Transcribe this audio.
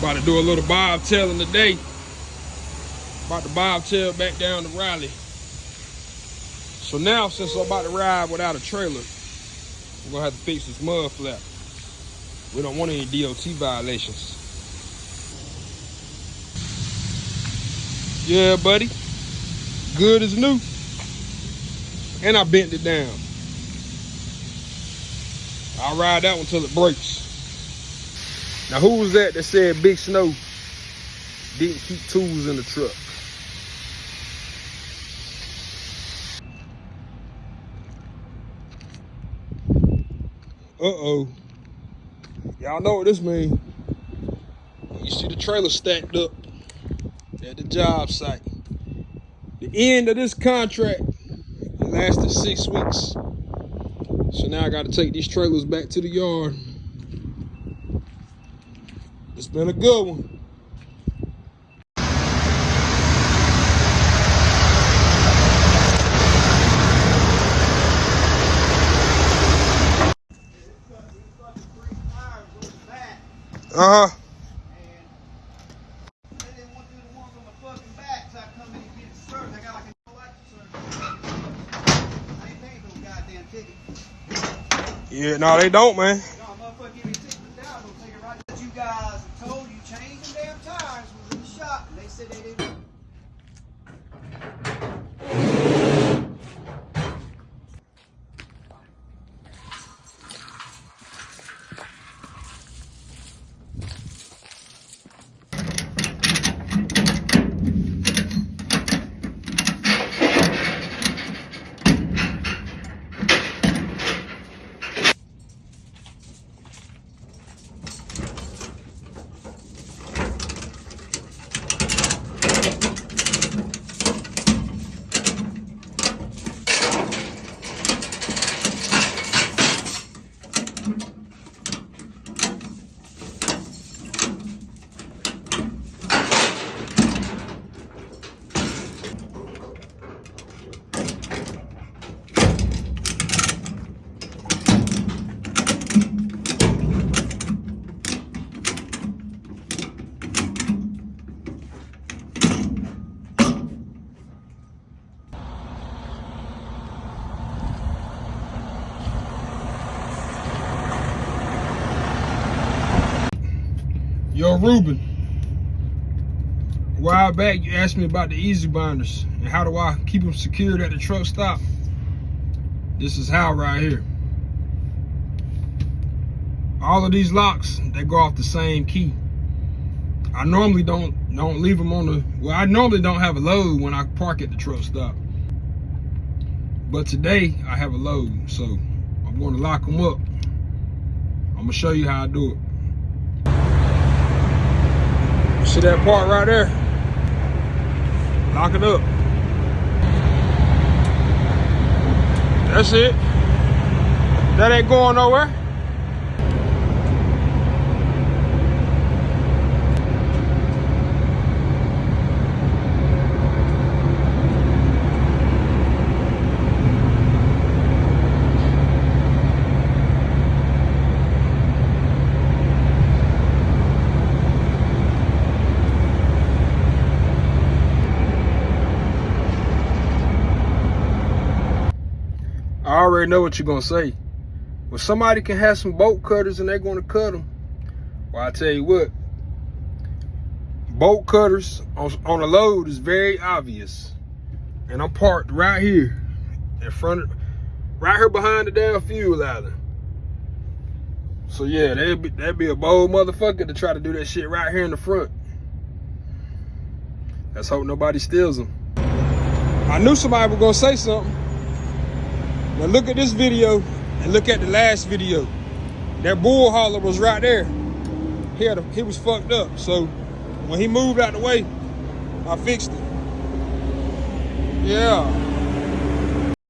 About to do a little bobtailing today. About to bobtail back down to Raleigh. So now, since I'm about to ride without a trailer, we're gonna have to fix this mud flap. We don't want any DOT violations. Yeah, buddy. Good as new. And I bent it down. I'll ride that one till it breaks. Now, who was that that said Big Snow didn't keep tools in the truck? Uh-oh. Y'all know what this means. You see the trailer stacked up at the job site. The end of this contract lasted six weeks. So now I got to take these trailers back to the yard. It's been a good one. Uh huh. Yeah, no, they don't, man. You guys told you change the damn tires was in the shop, and they said they didn't. Yo, Ruben. A while back, you asked me about the easy binders and how do I keep them secured at the truck stop. This is how right here. All of these locks, they go off the same key. I normally don't don't leave them on the, well, I normally don't have a load when I park at the truck stop. But today, I have a load, so I'm going to lock them up. I'm gonna show you how I do it. See that part right there? Lock it up. That's it. That ain't going nowhere. I already know what you're gonna say. Well, somebody can have some bolt cutters and they're gonna cut them. Well, I tell you what, bolt cutters on, on a load is very obvious. And I'm parked right here in front of, right here behind the damn fuel island. So yeah, that'd be, that'd be a bold motherfucker to try to do that shit right here in the front. Let's hope nobody steals them. I knew somebody was gonna say something. Now look at this video and look at the last video. That bull hauler was right there. He, had a, he was fucked up. So when he moved out the way, I fixed it. Yeah.